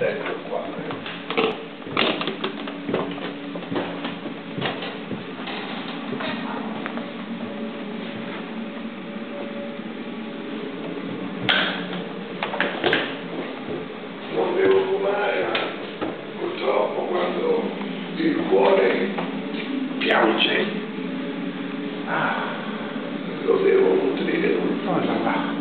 ecco qua. Non devo fumare, ma purtroppo quando il cuore piange, ah, lo devo nutrire tutto. Oh là là.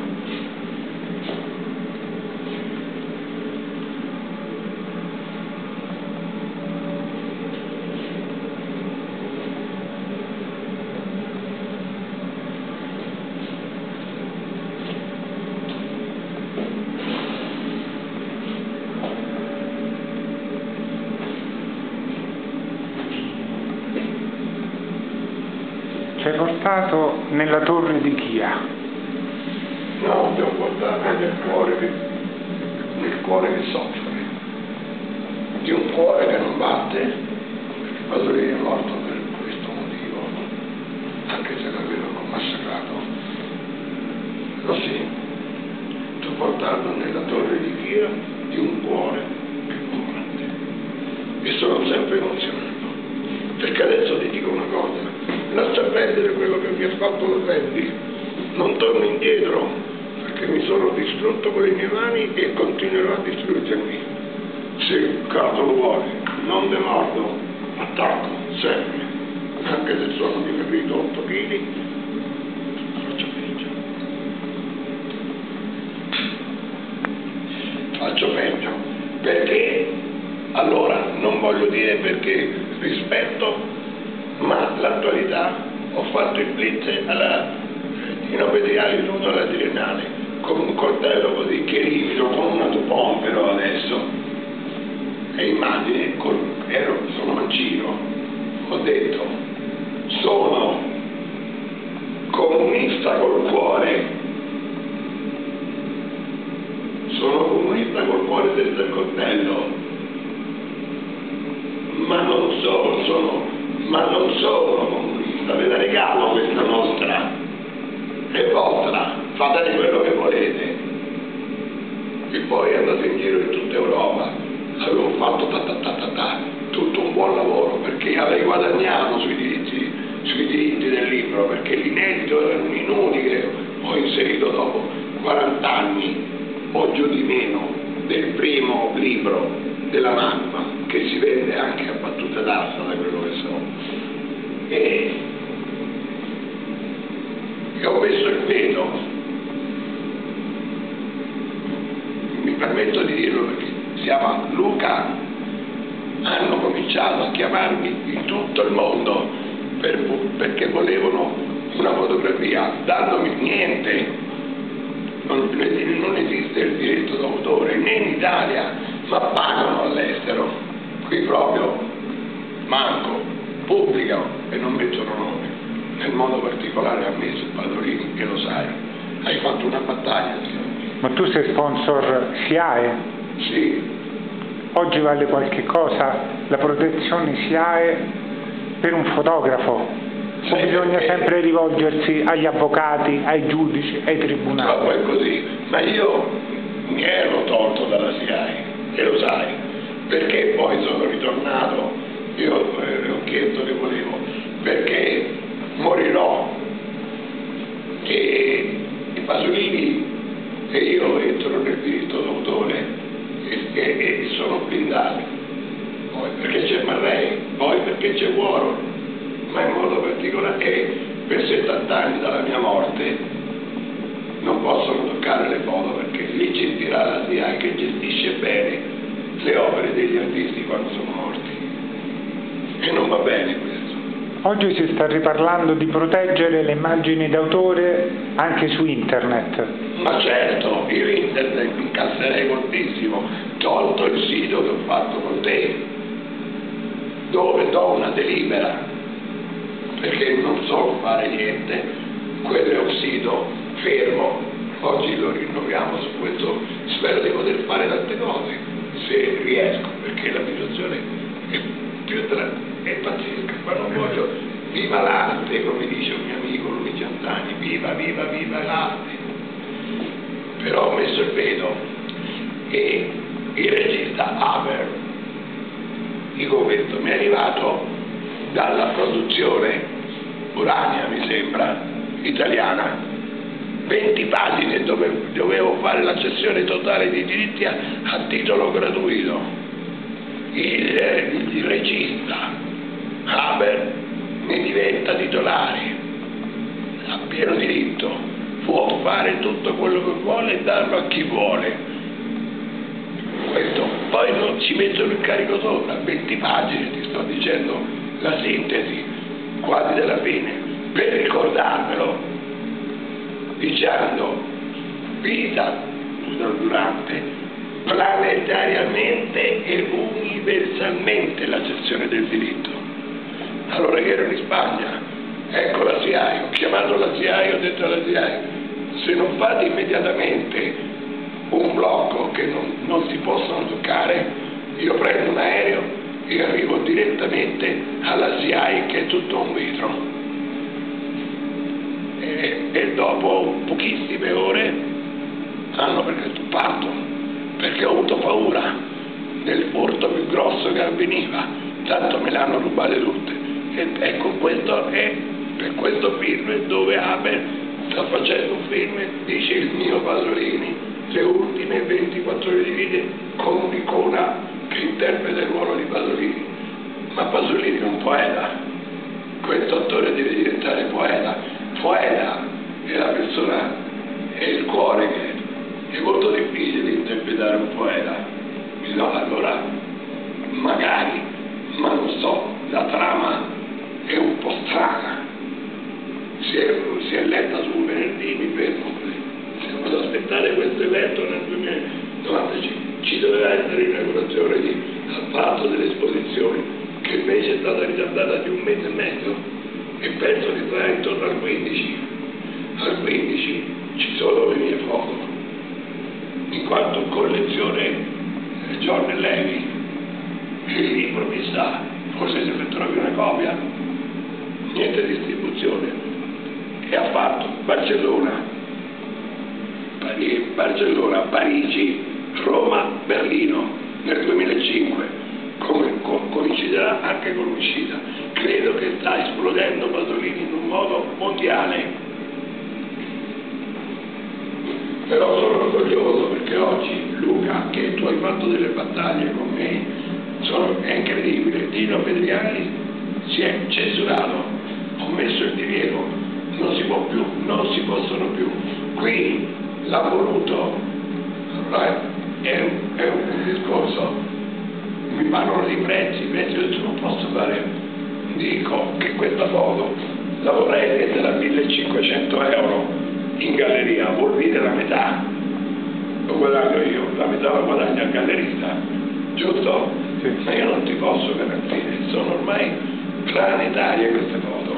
Portato nella torre di Chia. No, devo portare nel cuore nel cuore che soffre, di un cuore che non batte, perché Pasolini è morto per questo motivo, anche se l'avevano massacrato. Lo sì, devo portarlo nella torre di Chia di un cuore che non batte. E sono sempre emozionato, perché adesso ti dico una cosa, lascia perdere quello che mi ha fatto lo senti, non torno indietro, perché mi sono distrutto con le mie mani e continuerò a distruggermi. Se il caso lo vuole, non demordo, attacco, sempre, anche se sono dimagrito 8 kg, faccio peggio. Faccio peggio, perché allora non voglio dire perché rispetto, ma l'attualità ho fatto il blitz alla inobediale nudo alla triennale con un coltello così che rivido con una Dupont però adesso e immagini col, ero, sono mancino ho detto sono comunista col cuore sono comunista col cuore senza il coltello ma non solo sono ma non sono comunista ve la regalo questa nostra è vostra, fatene quello che volete. E andate in tutta Europa, avevo fatto ta ta ta ta tutto un buon lavoro perché avrei guadagnato sui diritti, sui diritti del libro, perché l'inedito era un inutile, ho inserito dopo 40 anni o giù di meno del primo libro della magma che si vende anche a battuta d'asta da quello che so. E che ho messo il veto, mi permetto di dirlo perché si chiama Luca, hanno cominciato a chiamarmi in tutto il mondo per, perché volevano una fotografia, dandomi niente, non, non esiste il diritto d'autore né in Italia, ma pagano all'estero, qui proprio manco, pubblicano e non mettono nome. Nel modo particolare ha messo Padolini, che lo sai, hai fatto una battaglia. Ma tu sei sponsor SIAE? Sì. Oggi vale qualche cosa la protezione SIAE per un fotografo? Sì, o bisogna perché... sempre rivolgersi agli avvocati, ai giudici, ai tribunali? Purtroppo è così, ma io mi ero tolto dalla SIAE, e lo sai, perché poi sono ritornato, io eh, ho chiesto che volevo, perché morirò e i Pasolini e io entro nel diritto d'autore e, sono blindati. Poi perché c'è Marrei poi perché c'è Warhol ma in modo particolare che per 70 anni dalla mia morte non possono toccare le foto perché lì gestirà la SIA che gestisce bene le opere degli artisti quando sono morti. E non va bene Oggi si sta riparlando di proteggere le immagini d'autore anche su internet. Ma certo, io internet incasserei moltissimo, tolto il sito che ho fatto con te, dove do una delibera, perché non so fare niente, quello è un sito fermo, oggi lo rinnoviamo su questo, spero di poter fare tante cose, se riesco, perché la situazione è tra è pazzesca, ma non voglio, viva l'arte, come dice un mio amico Luigi Antani, viva, viva, viva l'arte. Però ho messo il veto e il regista Haber, dico questo, mi è arrivato dalla produzione Urania, mi sembra, italiana, 20 pagine dove dovevo fare la cessione totale dei diritti a, a titolo gratuito. Il, il regista Haber ne diventa titolare, ha pieno diritto, può fare tutto quello che vuole e darlo a chi vuole. Questo. Poi non ci mettono il carico sopra, 20 pagine, ti sto dicendo la sintesi quasi della fine, per ricordarmelo dicendo vita durante planetariamente e universalmente la cessione del diritto. Allora che ero in Spagna, ecco la SIAI, ho chiamato la SIAI ho detto alla SIAI, se non fate immediatamente un blocco che non, non si possono toccare, io prendo un aereo e arrivo direttamente alla SIAI che è tutto un vetro. E, e dopo pochissime ore hanno detto parto perché ho avuto paura del furto più grosso che avveniva. Tanto me le hanno rubate tutte. E ecco questo è per questo film dove Abel sta facendo un film dice il mio Pasolini le ultime 24 ore di vita con un'icona che interpreta il ruolo di Pasolini. Ma Pasolini è un poeta. Questo attore deve diventare poeta. Poeta è la persona, è il cuore che è molto difficile interpretare un poeta. Allora, magari, ma non so, la trama è un po' strana. Si è, si è letta su venerdì, mi fermo vado ad aspettare questo evento nel 2095, ci doveva essere l'inaugurazione di apparato delle esposizioni, che invece è stata ritardata di un mese e mezzo e penso che sarà intorno al 15. Al 15 ci sono le mie foto, in quanto collezione eh, John Levi, il libro mi sa, forse se ne trovi una copia, niente distribuzione, e ha fatto Barcellona, Barcellona, Parigi, Roma, Berlino nel 2005 come coinciderà anche con l'uscita. Credo che sta esplodendo Pasolini in un modo mondiale. Però sono orgoglioso perché oggi Luca, che tu hai fatto delle battaglie con me, sono, è incredibile. Dino Pedriani si è censurato, ho messo il divieto, non si può più, non si possono più. Qui l'ha voluto, è, è un discorso mi parlano di prezzi, prezzi io non posso fare, dico che questa foto la vorrei vendere a 1500 euro in galleria, vuol dire la metà, lo guadagno io, la metà la guadagno al gallerista, giusto? Sì. Ma io non ti posso garantire, sono ormai planetarie queste foto,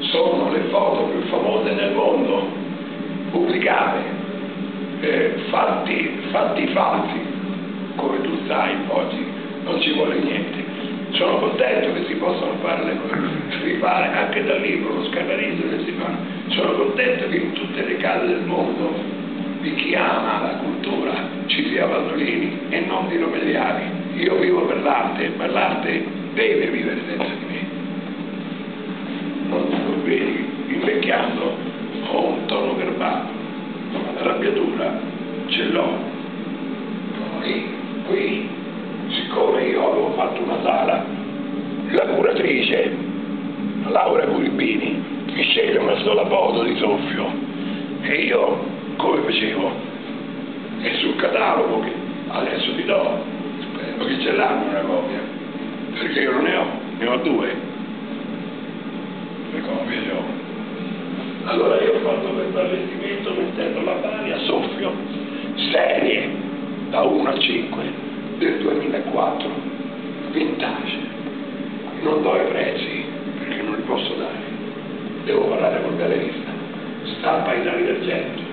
sono le foto più famose nel mondo, pubblicate, eh, fatti, fatti falsi, come tu sai oggi non ci vuole niente. Sono contento che si possano fare le cose, rifare anche dal libro, lo scannerizo che si fa. Sono contento che in tutte le case del mondo di chi ama la cultura ci sia Pasolini e non di Romeliani. Io vivo per l'arte, ma l'arte deve vivere senza di me. Non, vedi, invecchiando ho un tono verbale, ma la arrabbiatura ce l'ho. Poi qui siccome io avevo fatto una sala, la curatrice, Laura Curibini, mi sceglie una sola foto di soffio e io come facevo? E sul catalogo che adesso ti do, spero che ce l'hanno una copia, perché io non ne ho, ne ho due, le copie ho. Allora io ho fatto questo allestimento mettendo la pari a soffio, serie, da 1 a 5 del 2004, vintage. Non do i prezzi perché non li posso dare. Devo parlare col gallerista. Stampa in d'argento.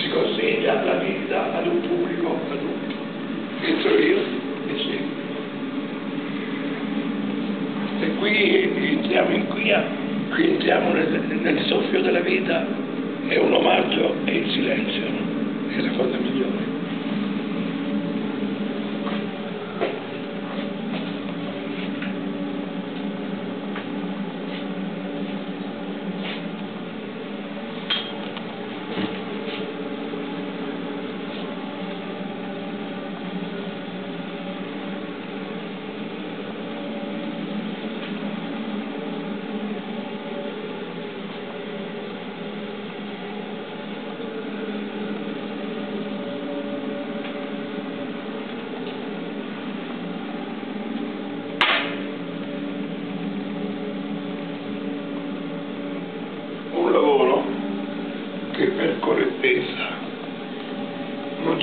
Si consegna la vita ad un pubblico adulto. Entro io e seguo. E qui entriamo in qui, qui entriamo nel, nel soffio della vita, è un omaggio e il silenzio, è la cosa migliore.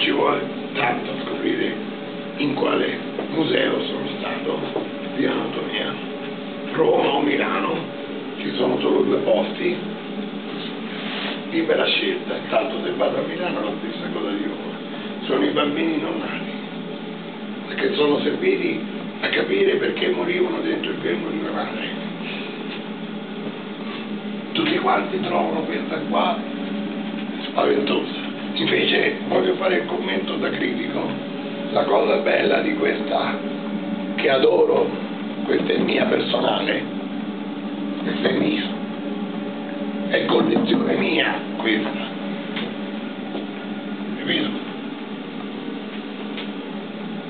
ci vuole tanto scoprire in quale museo sono stato di anatomia. Roma o Milano, ci sono solo due posti, libera scelta, tanto se vado a Milano la stessa cosa di Roma. Sono i bambini non nati, perché sono serviti a capire perché morivano dentro il grembo di una madre. Tutti quanti trovano questa qua spaventosa. Invece voglio fare il commento da critico. La cosa bella di questa, che adoro, questa è mia personale, questa è mia, è collezione mia questa. Capito?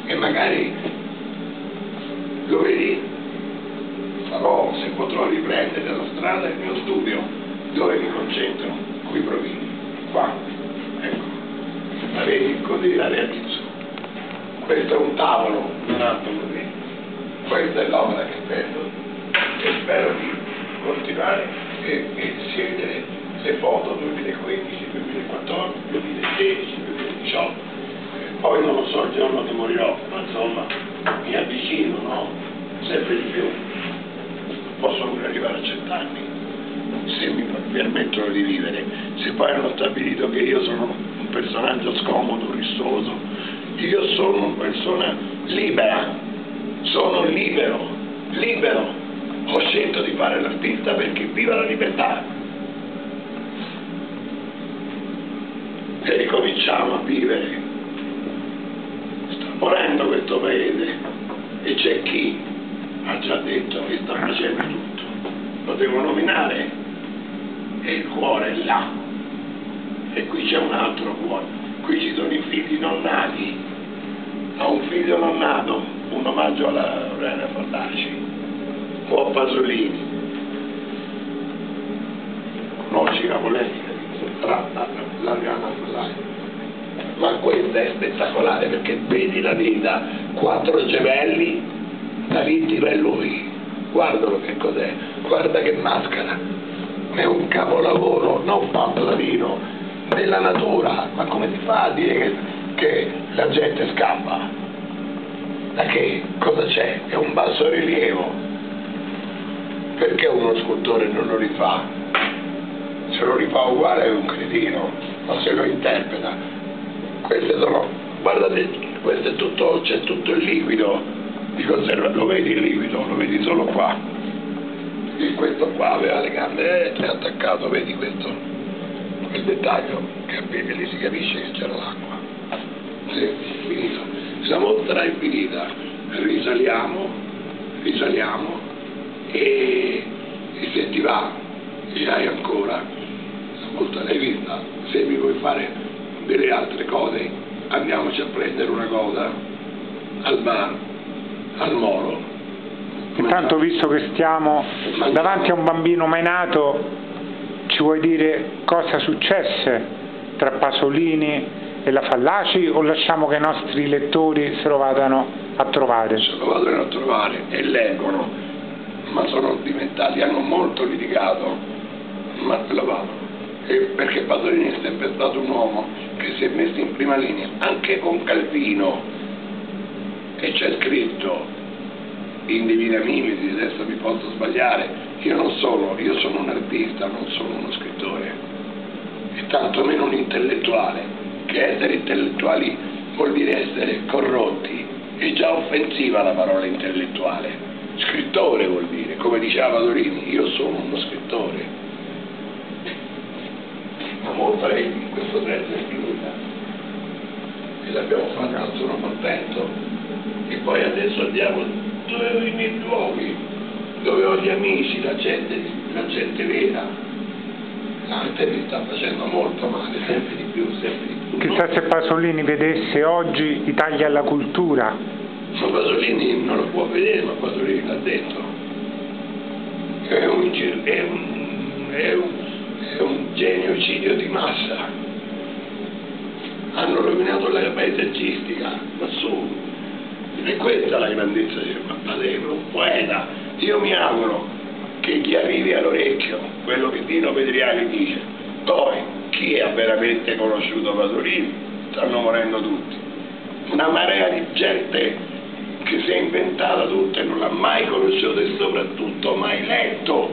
E magari lo vedi, farò, se potrò riprendere la strada, il mio studio, dove mi concentro, qui provini qua, ecco, la vedi così la realizzo. Questo è un tavolo, un altro così, questa è l'opera che spero e spero di continuare e, e scegliere le foto 2015, 2014, 2016, 2018, poi non lo so il giorno che morirò, ma insomma mi avvicino, no? Sempre di più. Posso pure arrivare a cent'anni se mi permettono di vivere, se poi hanno stabilito che io sono un personaggio scomodo, rissoso, io sono una persona libera, sono libero, libero, ho scelto di fare l'artista perché viva la libertà. E ricominciamo a vivere. Morendo questo paese e c'è chi ha già detto che sta facendo tutto. Lo devo nominare e il cuore è là. E qui c'è un altro cuore. Qui ci sono i figli non nati. Ho un figlio non nato, un omaggio alla Lorena Fallaci, o a Pasolini. Conosci la polemica tra l'Ariana Fallaci. Ma questa è spettacolare perché vedi la vita, quattro gemelli, da vittima è lui. Guardalo che cos'è, guarda che maschera è un capolavoro, non Pamplonino, nella natura, ma come si fa a dire che, che la gente scappa? Da che? Cosa c'è? È un basso rilievo. Perché uno scultore non lo rifà? Se lo rifà uguale è un cretino, ma se lo interpreta. Queste sono, guardate, questo è tutto, c'è tutto il liquido di conserva, lo vedi il liquido, lo vedi solo qua e questo qua aveva le gambe e attaccato, vedi questo, quel dettaglio piedi lì si capisce che c'era l'acqua. Sì, finito. La mostra è finita, risaliamo, risaliamo e, e se ti va e hai ancora mostra l'hai vista, se mi vuoi fare delle altre cose andiamoci a prendere una cosa al bar, al molo Intanto visto che stiamo davanti a un bambino mai nato, ci vuoi dire cosa successe tra Pasolini e la Fallaci o lasciamo che i nostri lettori se lo vadano a trovare? Se lo vadano a trovare e leggono, ma sono diventati, hanno molto litigato, ma lo vanno. E perché Pasolini è sempre stato un uomo che si è messo in prima linea, anche con Calvino, e c'è scritto in Divina Mimesi, adesso mi posso sbagliare, io non sono, io sono un artista, non sono uno scrittore, e tantomeno un intellettuale, che essere intellettuali vuol dire essere corrotti, è già offensiva la parola intellettuale, scrittore vuol dire, come diceva Padorini, io sono uno scrittore. Ma molto in questo senso è finita, e l'abbiamo fatta, sono contento, e poi adesso andiamo dove ho i miei luoghi, dove ho gli amici, la gente, la gente vera. L'arte mi sta facendo molto male, sempre di più, sempre di più. Chissà se Pasolini vedesse oggi i tagli alla cultura. Ma Pasolini non lo può vedere, ma Pasolini l'ha detto. È un, è un, è un, è un genocidio di massa. Hanno rovinato la paesaggistica, ma su, e questa è la grandezza di Padevolo, un poeta. Io mi auguro che gli arrivi all'orecchio quello che Dino Pedriani dice. Poi, chi ha veramente conosciuto Pasolini stanno morendo tutti. Una marea di gente che si è inventata tutto e non l'ha mai conosciuto e soprattutto mai letto